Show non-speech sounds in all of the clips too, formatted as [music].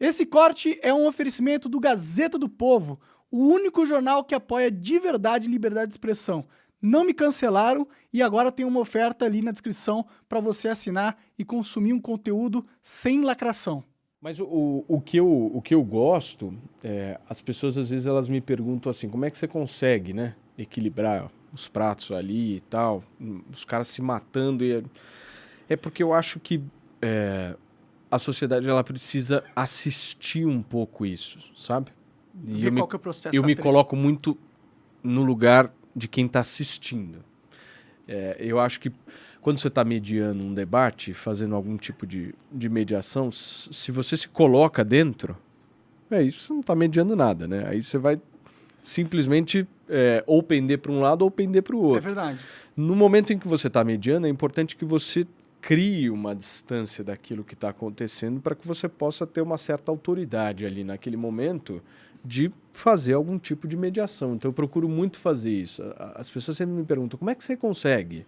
Esse corte é um oferecimento do Gazeta do Povo, o único jornal que apoia de verdade liberdade de expressão. Não me cancelaram e agora tem uma oferta ali na descrição para você assinar e consumir um conteúdo sem lacração. Mas o, o, que, eu, o que eu gosto, é, as pessoas às vezes elas me perguntam assim, como é que você consegue né, equilibrar os pratos ali e tal, os caras se matando. E é, é porque eu acho que é, a sociedade ela precisa assistir um pouco isso, sabe? E eu me, é o processo eu me coloco muito no lugar de quem está assistindo. É, eu acho que quando você está mediando um debate, fazendo algum tipo de, de mediação, se você se coloca dentro, é isso, você não está mediando nada, né? Aí você vai simplesmente é, ou pender para um lado ou pender para o outro. É verdade. No momento em que você está mediando, é importante que você crie uma distância daquilo que está acontecendo para que você possa ter uma certa autoridade ali naquele momento de fazer algum tipo de mediação. Então eu procuro muito fazer isso. As pessoas sempre me perguntam, como é que você consegue?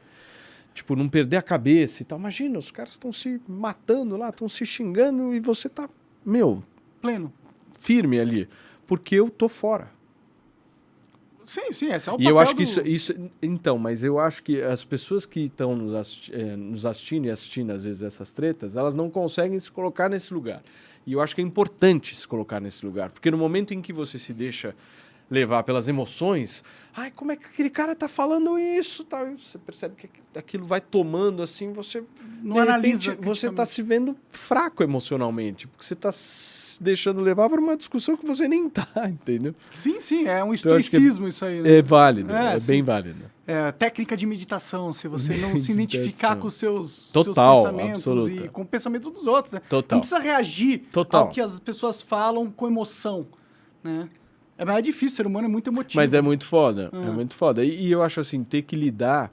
Tipo, não perder a cabeça e tal. Imagina, os caras estão se matando lá, estão se xingando e você tá, meu... Pleno. Firme ali. Porque eu tô fora. Sim, sim, esse é o E eu acho que isso, isso. Então, mas eu acho que as pessoas que estão nos, assisti é, nos assistindo e assistindo, às vezes, essas tretas, elas não conseguem se colocar nesse lugar. E eu acho que é importante se colocar nesse lugar. Porque no momento em que você se deixa levar pelas emoções, ai, como é que aquele cara tá falando isso? Tá? Você percebe que aquilo vai tomando assim, você não analisa. Repente, você está se vendo fraco emocionalmente, porque você está se deixando levar para uma discussão que você nem tá, [laughs] entendeu? Sim, sim, é um então, estoicismo é, isso aí. Né? É válido, é, é bem válido. É, técnica de meditação, se você não [laughs] se identificar com os seus, Total, seus pensamentos absoluta. e com o pensamento dos outros, né? Total. Não precisa reagir Total. ao que as pessoas falam com emoção, né? É mais difícil, o ser humano é muito emotivo. Mas é muito foda, é, é muito foda. E, e, eu acho assim, ter que lidar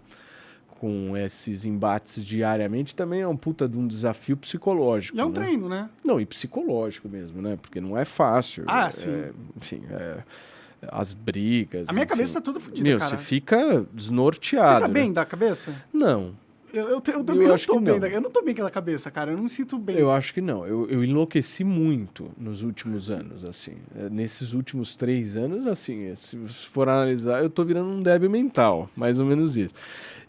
com esses embates diariamente também é um puta de um desafio psicológico. E é um né? treino, né? Não, e psicológico mesmo, né? Porque não é fácil. Ah, é, sim. enfim, é, as brigas. A minha enfim. cabeça tá toda fodida, Meu, cara. você fica desnorteado. Você tá né? bem da cabeça? Não. Eu, eu, eu também eu não acho tô que bem. não. Eu não tô bem com a cabeça, cara. Eu não me sinto bem. Eu acho que não. Eu, eu enlouqueci muito nos últimos anos, assim. É, Nesses últimos três anos, assim, se for analisar, eu tô virando um débil mental, mais ou menos isso.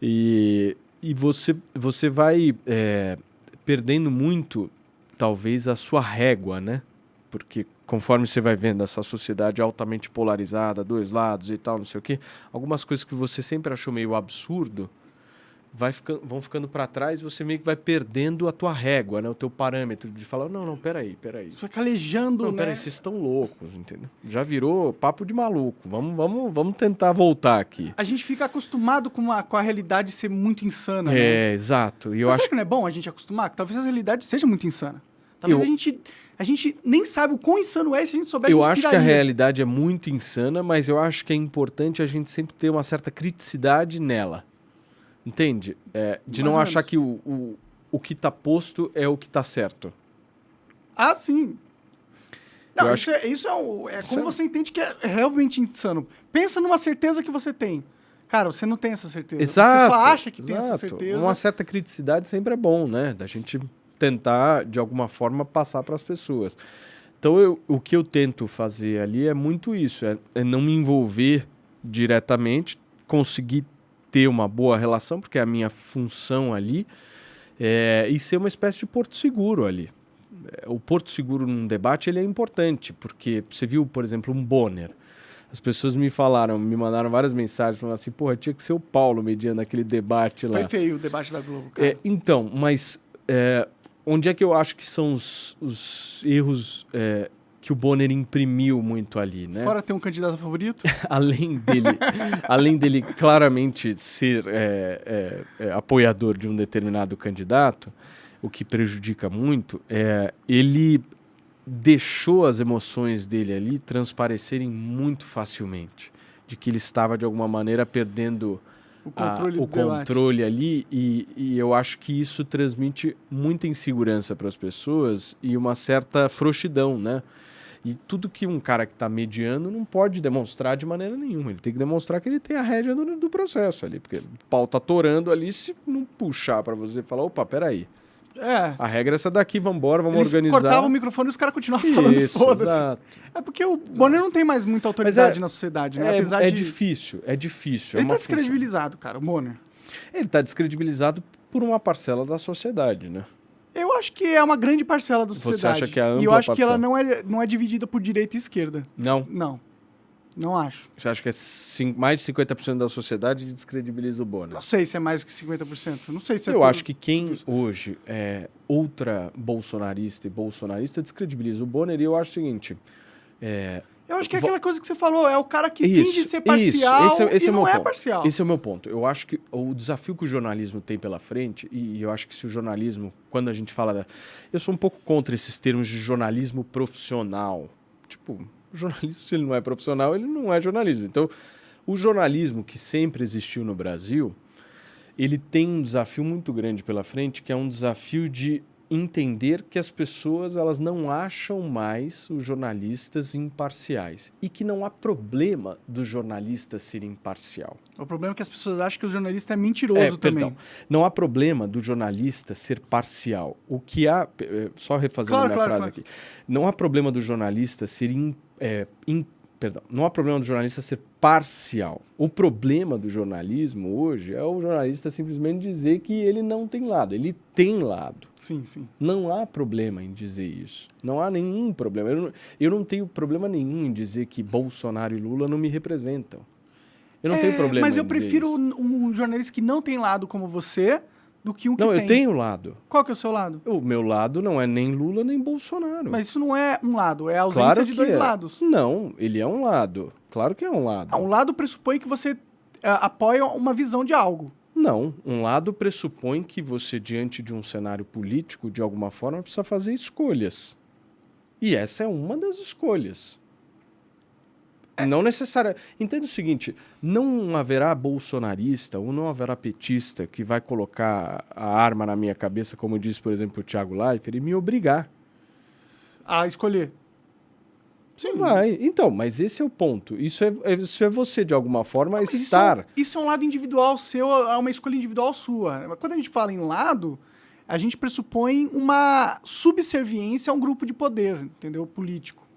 E, e você, você vai é, perdendo muito, talvez, a sua régua, né? Porque conforme você vai vendo essa sociedade altamente polarizada, dois lados e tal, não sei o quê, algumas coisas que você sempre achou meio absurdo vai ficando, vão ficando para trás e você meio que vai perdendo a tua régua, né? O teu parâmetro de falar, não, não, peraí, peraí. Você vai calejando, Não, né? peraí, vocês estão loucos, entendeu? Já virou papo de maluco. Vamos, vamos, vamos tentar voltar aqui. A gente fica acostumado com, uma, com a realidade ser muito insana, né? É, exato. E eu Mas acho que não é bom a gente acostumar? Que talvez a realidade seja muito insana. Talvez Eu- a, gente, a gente nem sabe o quão insano é se a gente souber Eu acho que a realidade é muito insana, mas eu acho que é importante a gente sempre ter uma certa criticidade nela. Entende? É, de Mais não achar que o, o, o que está posto é o que está certo. Ah, sim. Não, Eu isso, é, isso é, o- é como é- você entende que é realmente insano. Pensa numa certeza que você tem. Cara, você não tem essa certeza. Você só acha que tem essa exato. certeza. Uma certa criticidade sempre é bom, né? Da gente tentar, de alguma forma, passar para as pessoas. Então, eu, o que eu tento fazer ali é muito isso: é, é não me envolver diretamente, conseguir ter uma boa relação, porque é a minha função ali, é, e ser uma espécie de porto seguro ali. É, O porto seguro num debate ele é importante, porque você viu, por exemplo, um Bonner. As pessoas me falaram, me mandaram várias mensagens falando assim, porra, tinha que ser o Paulo mediando aquele debate lá. Foi feio o debate da Globo, cara. É, então, mas é, onde é que eu acho que são os, os erros é, que o Bonner imprimiu muito ali, né? Fora ter um candidato favorito. [laughs] além dele, além dele claramente ser é, é, é, apoiador de um determinado candidato, o que prejudica muito, é, ele deixou as emoções dele ali transparecerem muito facilmente, de que ele estava de alguma maneira perdendo O a- controle o do debate. controle ali e, e eu acho que isso transmite muita insegurança para as pessoas e uma certa frouxidão, né? E tudo que um cara que está mediando não pode demonstrar de maneira nenhuma. Ele tem que demonstrar que ele tem a rédea do, do processo ali. Porque o pau tá torando ali, se não puxar para você e falar, opa, peraí. É. A regra é essa daqui, vambora, vamos Eles organizar. cortavam o microfone e os caras continuavam [laughs] falando Isso, foda-se. É porque o Bonner não tem mais muita autoridade é- na sociedade, né? É, Apesar é de... difícil, é difícil. é Ele tá uma função. descredibilizado, cara, o Bonner. Ele tá descredibilizado por uma parcela da sociedade, né? Eu acho que é uma grande parcela da Você sociedade. acha que é a E eu ampla acho que ela parcela? não é, não é dividida por direita e esquerda. Não. Não. Não acho. Você acha que é mais de 50% da sociedade descredibiliza o Bonner? Não sei se é mais que 50%. Não sei se é Eu acho que quem hoje é ultra bolsonarista e bolsonarista descredibiliza o Bonner e eu acho o seguinte. É, Eu acho que é aquela coisa que você falou, é o cara que Isso, finge ser isso, parcial esse é- esse e é não é ponto. parcial. Esse é o meu ponto. Eu acho que o desafio que o jornalismo tem pela frente, e eu acho que se o jornalismo, quando a gente fala da. Eu sou um pouco contra esses termos de jornalismo profissional. Tipo, o jornalismo, [laughs] se ele não é profissional, ele não é jornalismo. Então, o jornalismo que sempre existiu no Brasil, ele tem um desafio muito grande pela frente, que é um desafio de entender que as pessoas elas não acham mais os jornalistas imparciais e que não há problema do jornalista ser imparcial. O problema é que as pessoas acham que o jornalista é mentiroso É, também. perdão. Não há problema do jornalista ser parcial. O que há, eh, só refazendo Claro, minha claro, frase claro. aqui, não há problema do jornalista ser in, é, in- perdão, não há problema do jornalista ser parcial. O problema do jornalismo hoje é o jornalista simplesmente dizer que ele não tem lado. Ele tem lado. Sim, sim. Não há problema em dizer isso. Não há nenhum problema. Eu não, eu não tenho problema nenhum em dizer que Bolsonaro e Lula não me representam. Eu não É, tenho problema Mas eu prefiro isso. um jornalista que não tem lado como você do que um que Não, tem. eu tenho lado. Qual que é o seu lado? O meu lado não é nem Lula nem Bolsonaro. Mas isso não é um lado, é a ausência claro de dois é. lados. Não, ele é um lado. Claro que é um lado. Ah, um lado pressupõe que você ah, apoia uma visão de algo. Não, um lado pressupõe que você, diante de um cenário político, de alguma forma, precisa fazer escolhas. E essa é uma das escolhas. Não necessária. Entenda o seguinte: não haverá bolsonarista ou não haverá petista que vai colocar a arma na minha cabeça, como disse, por exemplo, o Thiago Leifert, e me obrigar. A escolher. Sim. Vai. Então, mas esse é o ponto. Isso é, é- isso é você, de alguma forma, Mas isso é um- estar. Isso é um lado individual seu, é uma escolha individual sua. Quando a gente fala em lado, a gente pressupõe uma subserviência a um grupo de poder, entendeu? Político.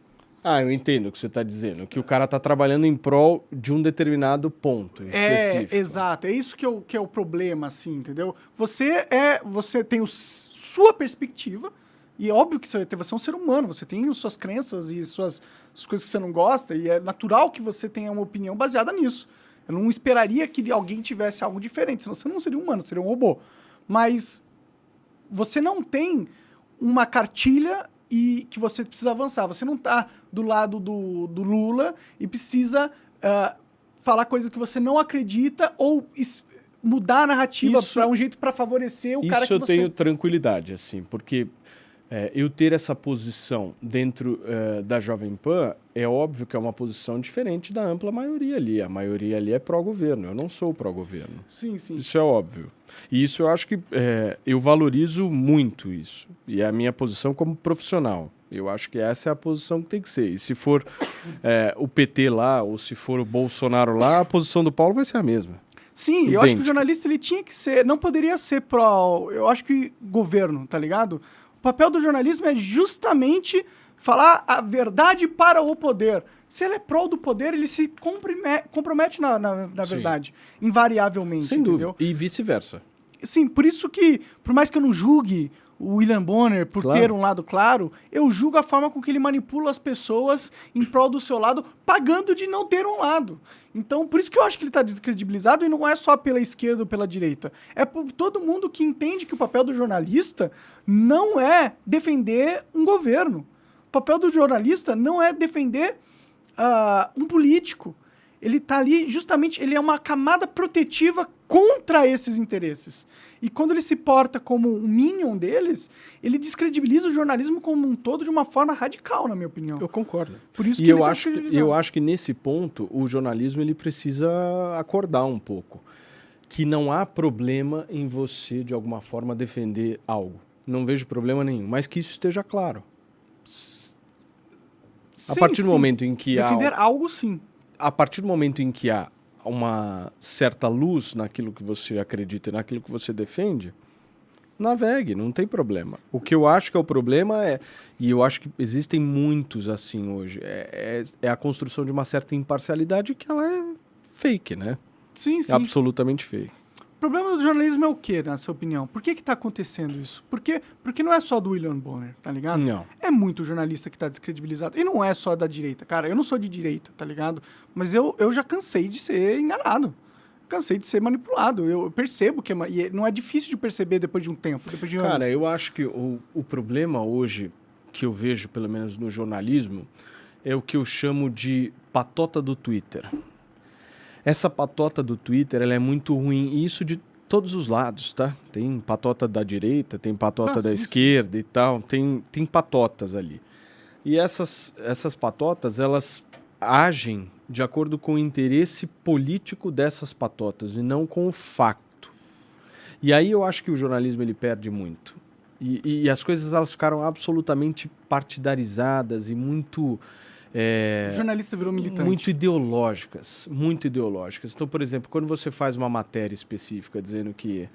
Ah, eu entendo o que você está dizendo. Que o cara está trabalhando em prol de um determinado ponto É, específico. exato. É isso que é, o, que é o problema, assim, entendeu? Você é, você tem o, sua perspectiva e é óbvio que você, você é um ser humano, você tem as suas crenças e suas as coisas que você não gosta e é natural que você tenha uma opinião baseada nisso. Eu não esperaria que alguém tivesse algo diferente, senão você não seria um humano, seria um robô. Mas você não tem uma cartilha e que você precisa avançar. Você não está do lado do, do Lula e precisa ah, falar coisas que você não acredita ou mudar a narrativa Isso- para um jeito para favorecer o Isso cara que eu você... tenho tranquilidade, assim, porque é, eu ter essa posição dentro é, da Jovem Pan é óbvio que é uma posição diferente da ampla maioria ali. A maioria ali é pró-governo. Eu não sou pró-governo. Sim, sim. Isso é óbvio. E isso eu acho que é, eu valorizo muito isso. E é a minha posição como profissional. Eu acho que essa é a posição que tem que ser. E se for é, o PT lá ou se for o Bolsonaro lá, a posição do Paulo vai ser a mesma. Sim, eu acho que o jornalista ele tinha que ser, não poderia ser pró, eu acho que governo, tá ligado? O papel do jornalismo é justamente falar a verdade para o poder. Se ele é pró do poder, ele se compromete na, na, na Sim. verdade, invariavelmente, Sem entendeu? dúvida. E vice-versa. Sim, por isso que, por mais que eu não julgue o William Bonner por Claro. ter um lado claro, eu julgo a forma com que ele manipula as pessoas em prol do seu lado, pagando de não ter um lado. Então, por isso que eu acho que ele está descredibilizado e não é só pela esquerda ou pela direita. É por todo mundo que entende que o papel do jornalista não é defender um governo. O papel do jornalista não é defender ah, um político. Ele está ali justamente, ele é uma camada protetiva contra esses interesses. E quando ele se porta como um minion deles, ele descredibiliza o jornalismo como um todo de uma forma radical, na minha opinião. Eu concordo. Por isso E eu ele tá acho, que- eu acho que nesse ponto o jornalismo ele precisa acordar um pouco. Que não há problema em você, de alguma forma, defender algo. Não vejo problema nenhum. Mas que isso esteja claro. a Sim, partir do sim. momento em que há Defender algo, sim. a partir do momento em que há uma certa luz naquilo que você acredita e naquilo que você defende, navegue, não tem problema. O que eu acho que é o problema é, e eu acho que existem muitos assim hoje, é, é, é a construção de uma certa imparcialidade que ela é fake, né? Sim, sim. É absolutamente fake. O problema do jornalismo é o quê, na sua opinião? Por que que tá acontecendo isso? Porque, porque não é só do William Bonner, tá ligado? Não. É muito jornalista que tá descredibilizado. E não é só da direita, cara. Eu não sou de direita, tá ligado? Mas eu, eu já cansei de ser enganado. Cansei de ser manipulado. Eu percebo que é, e não é difícil de perceber depois de um tempo, depois de anos. Cara, eu acho que o, o problema hoje, que eu vejo, pelo menos no jornalismo, é o que eu chamo de patota do Twitter. Essa patota do Twitter, ela é muito ruim, e isso de todos os lados, tá? Tem patota da direita, tem patota Ah, da sim, sim. esquerda e tal, tem, tem patotas ali. E essas, essas patotas, elas agem de acordo com o interesse político dessas patotas e não com o facto. E aí eu acho que o jornalismo ele perde muito. E, e as coisas elas ficaram absolutamente partidarizadas e muito é, O jornalista virou militante. muito ideológicas, muito ideológicas. Então, por exemplo, quando você faz uma matéria específica dizendo que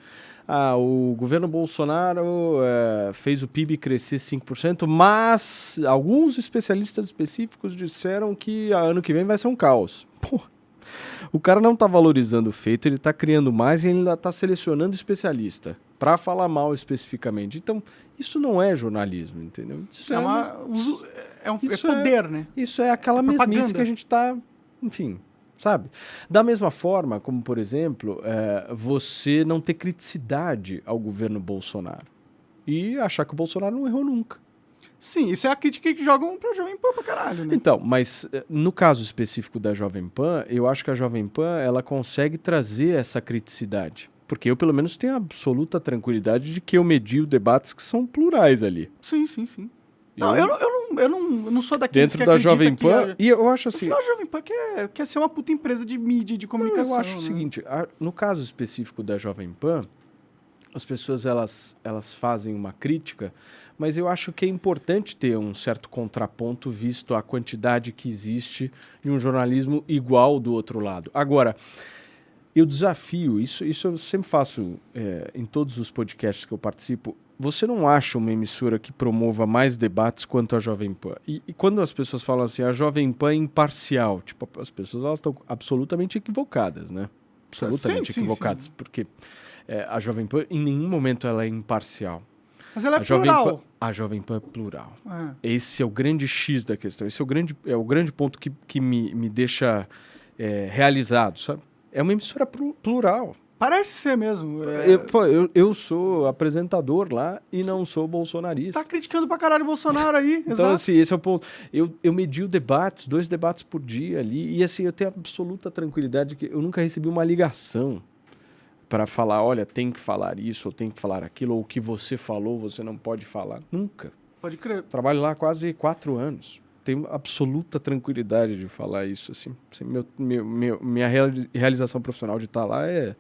ah, o governo Bolsonaro eh, fez o PIB crescer 5%, mas alguns especialistas específicos disseram que a ano que vem vai ser um caos. Pô, o cara não está valorizando o feito, ele está criando mais e ainda está selecionando especialista para falar mal especificamente. Então, isso não é jornalismo, entendeu? Isso É, uma, uso- é, um, é Isso é- poder, né? isso é aquela É mesmice que a gente está, enfim, sabe? Da mesma forma, como por exemplo, é, você não ter criticidade ao governo Bolsonaro e achar que o Bolsonaro não errou nunca. Sim, isso é a crítica que jogam pra Jovem Pan pra caralho, né? Então, mas eh, no caso específico da Jovem Pan, eu acho que a Jovem Pan ela consegue trazer essa criticidade. Porque eu, pelo menos, tenho absoluta tranquilidade de que eu medio debates que são plurais ali. Sim, sim, sim. Não, eu, não- eu, não, eu, não, eu não sou daqueles Dentro que da Jovem que Pan, a- e eu acho assim. final, a Jovem Pan quer, quer ser uma puta empresa de mídia e de comunicação. eu acho o né? seguinte, a- no caso específico da Jovem Pan, as pessoas elas, elas fazem uma crítica, mas eu acho que é importante ter um certo contraponto visto a quantidade que existe de um jornalismo igual do outro lado. Agora, eu desafio, isso, isso eu sempre faço é, em todos os podcasts que eu participo. Você não acha uma emissora que promova mais debates quanto a Jovem Pan? E, e quando as pessoas falam assim, a Jovem Pan é imparcial, tipo, as pessoas elas estão absolutamente equivocadas, né? Absolutamente Sim, sim, equivocadas, sim. porque é, a Jovem Pan em nenhum momento ela é imparcial. Mas ela é a Jovem plural. Pan, a Jovem Pan é plural. É. Esse é o grande X da questão. Esse é o grande, é o grande ponto que, que me, me deixa é, realizado, sabe? É uma emissora plu- plural. Parece ser mesmo. é. Eu, pô, eu, eu sou apresentador lá e não sou bolsonarista. Tá criticando pra caralho o Bolsonaro aí. [laughs] Então, exato. assim, esse é o ponto. Eu, eu medio debates, dois debates por dia ali, e assim, eu tenho absoluta tranquilidade que eu nunca recebi uma ligação para falar, olha, tem que falar isso, ou tem que falar aquilo, ou o que você falou, você não pode falar. Nunca. Pode crer. Trabalho lá quase quatro anos. Tenho absoluta tranquilidade de falar isso. Assim. Assim, meu, meu- meu- minha reali- realização profissional de estar lá é,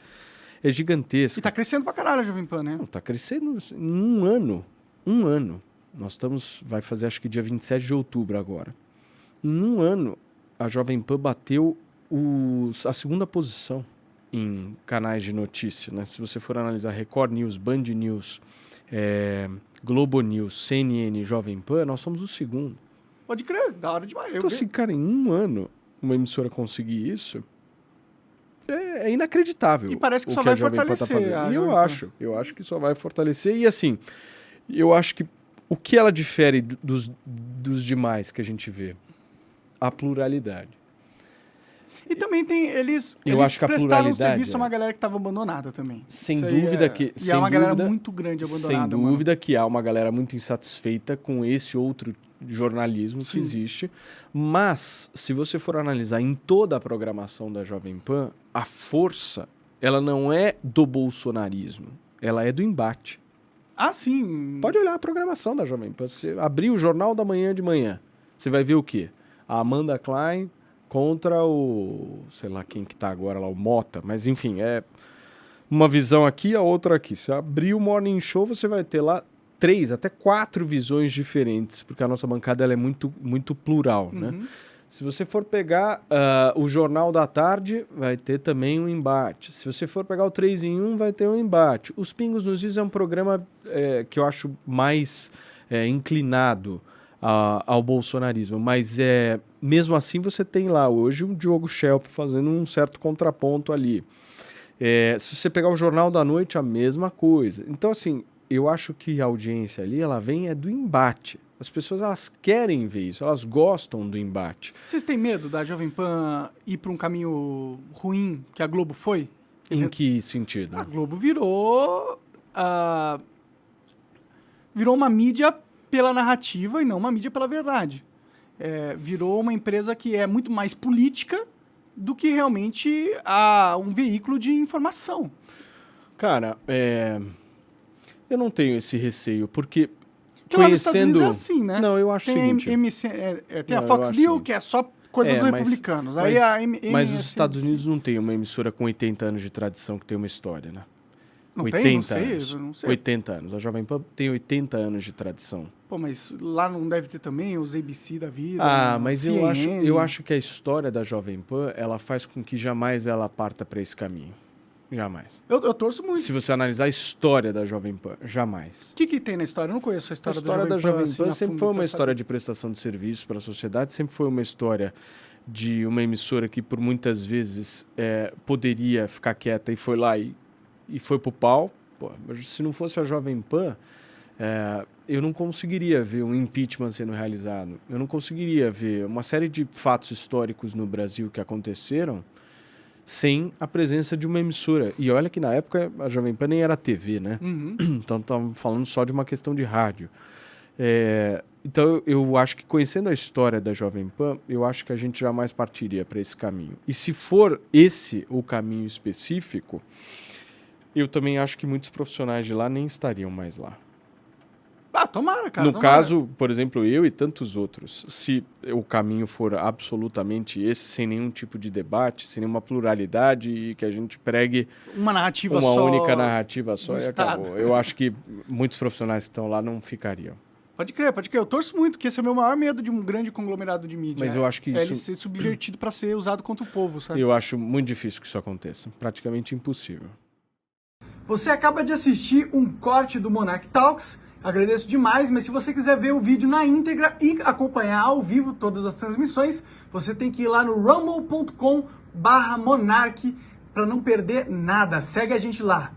é gigantesca. E tá crescendo pra caralho a Jovem Pan, né? Não, tá crescendo assim, em um ano. Um ano. Nós estamos. Vai fazer acho que dia 27 de outubro agora. Em um ano, a Jovem Pan bateu os, a segunda posição em canais de notícia. Né? Se você for analisar Record News, Band News, eh, Globo News, CNN, Jovem Pan, nós somos o segundo. Pode crer, da hora demais. Eu Então, assim, cara, em um ano, uma emissora conseguir isso é, é inacreditável. E parece que só a vai tá fortalecer a E eu Jovem Pan. acho, eu acho que só vai fortalecer. E assim, eu acho que o que ela difere do- dos, dos demais que a gente vê? A pluralidade. E também tem. Eles, Eu eles acho que a prestaram um serviço a é. uma galera que tava abandonada também. Sem Isso dúvida é- que- E sem é uma galera dúvida- muito grande Sem abandonada. mano. dúvida que há uma galera muito insatisfeita com esse outro jornalismo Sim. que existe. Mas, se você for analisar em toda a programação da Jovem Pan, a força, ela não é do bolsonarismo, ela é do embate. Ah, sim. Pode olhar a programação da Jovem Pan. Você abrir o Jornal da Manhã de manhã, você vai ver o quê? A Amanda Klein contra o... sei lá quem que tá agora lá, o Mota. Mas, enfim, é uma visão aqui, a outra aqui. Se abrir o Morning Show, você vai ter lá três, até quatro visões diferentes, porque a nossa bancada ela é muito, muito plural, né? Uhum. Se você for pegar uh, o Jornal da Tarde, vai ter também um embate. Se você for pegar o 3 em 1, vai ter um embate. Os Pingos nos Is é um programa é, que eu acho mais é, inclinado a, ao bolsonarismo, mas é, mesmo assim você tem lá hoje um Diogo Schelp fazendo um certo contraponto ali. É, se você pegar o Jornal da Noite, a mesma coisa. Então, assim, eu acho que a audiência ali, ela vem é do embate. As pessoas elas querem ver isso, elas gostam do embate. Vocês têm medo da Jovem Pan ir para um caminho ruim que a Globo foi? Em que sentido? A Globo virou uh, virou uma mídia pela narrativa e não uma mídia pela verdade. É, virou uma empresa que é muito mais política do que realmente a, um veículo de informação. Cara, é... eu não tenho esse receio, porque porque conhecendo... é assim, né? Não, eu acho tem seguinte... MC, é, é, tem não, a Fox News, que é só coisa é, dos mas, republicanos. Aí mas, a M mas os Estados Unidos não tem uma emissora com 80 anos de tradição que tem uma história, né? Não 80 tem? Não sei, anos. Não sei. 80 anos. A Jovem Pan tem 80 anos de tradição. Pô, mas lá não deve ter também os ABC da vida? Ah, mas CNN. eu acho, eu acho que a história da Jovem Pan, ela faz com que jamais ela parta para esse caminho. Jamais. Eu, eu, torço muito. Se você analisar a história da Jovem Pan, jamais. O que, que tem na história? Eu não conheço a história, a história da Jovem Pan. Da Jovem Pan assim, sempre foi uma história de prestação de serviço para a sociedade, sempre foi uma história de uma emissora que por muitas vezes é, poderia ficar quieta e foi lá e, e foi pro pau. Pô, se não fosse a Jovem Pan, é, eu não conseguiria ver um impeachment sendo realizado. Eu não conseguiria ver uma série de fatos históricos no Brasil que aconteceram sem a presença de uma emissora. E olha que na época a Jovem Pan nem era TV, né? Uhum. [clears throat] Então estamos falando só de uma questão de rádio. É, então eu acho que conhecendo a história da Jovem Pan, eu acho que a gente jamais partiria para esse caminho. E se for esse o caminho específico, eu também acho que muitos profissionais de lá nem estariam mais lá. Ah, tomara, cara. No tomara. caso, por exemplo, eu e tantos outros, se o caminho for absolutamente esse, sem nenhum tipo de debate, sem nenhuma pluralidade e que a gente pregue uma narrativa uma só, única narrativa só e acabou. Eu acho que muitos profissionais que estão lá não ficariam. Pode crer, pode crer. Eu torço muito, que esse é o meu maior medo de um grande conglomerado de mídia. Mas eu acho que isso... É ele ser subvertido para ser usado contra o povo, sabe? Eu acho muito difícil que isso aconteça. Praticamente impossível. Você acaba de assistir um corte do Monarch Talks Agradeço demais, mas se você quiser ver o vídeo na íntegra e acompanhar ao vivo todas as transmissões, você tem que ir lá no rumble.com barra monarch para não perder nada. Segue a gente lá.